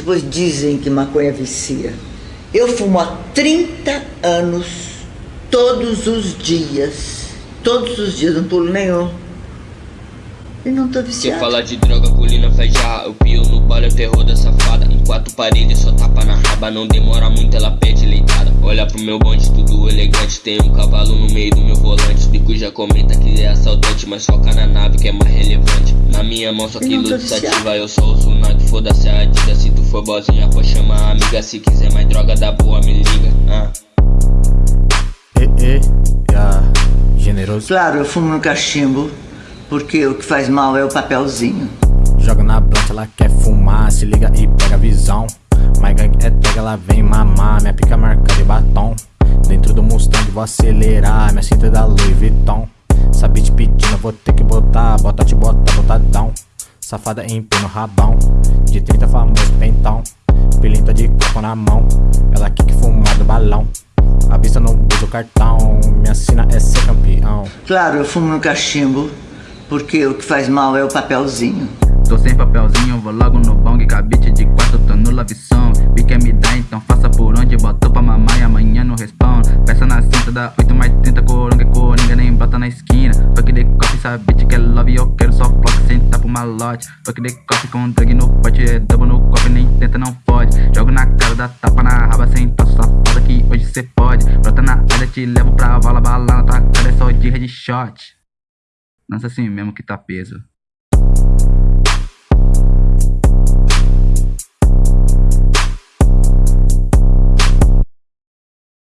Depois dizem que maconha vicia. Eu fumo há 30 anos, todos os dias. Todos os dias, não pulo nenhum. E não tô viciado. Quer falar de droga, colina faz Eu pio no bala, é o terror da safada Em quatro paredes, só tapa na raba Não demora muito, ela pede leitada Olha pro meu bonde, tudo elegante Tem um cavalo no meio do meu volante De cuja comenta que é assaltante Mas foca na nave que é mais relevante Na minha mão só que luz sativa Eu só uso Nike, foda-se a Adidas Se tu for bozinha, pode chamar a amiga Se quiser mais droga da boa, me liga ah. E, e, yeah. generoso Claro, eu fumo no cachimbo porque o que faz mal é o papelzinho. Joga na blunt, ela quer fumar, se liga e pega a visão. My gang é tag, ela vem mamar, minha pica marca de batom. Dentro do Mustang vou acelerar, minha cinta é da Louis Vuitton. Sabe te pedindo, vou ter que botar, bota te bota, botadão. Safada em pé no rabão, de 30 famoso pentão. Pilinta de copo na mão, ela que fumar do balão. A vista não usa o cartão, minha sina é ser campeão. Claro, eu fumo no cachimbo porque o que faz mal é o papelzinho. Tô sem papelzinho, vou logo no bong, cabite de quatro, tô no lavição. Então faça por onde, botou pra mamar e amanhã não responde. Peça na cinta da 8 mais 30, coronga, coringa, nem bota na esquina. Fuck de coffee, sabite que é love, eu quero só flock, sentar pro malote. Fuck de coffee com drag no pote, é double no copo, nem tenta, não pode. Jogo na cara da tapa na raba, senta safada que hoje cê pode. Brota na área, te levo pra vala, bala na tua cara, é só de headshot. Lança assim mesmo que tá peso.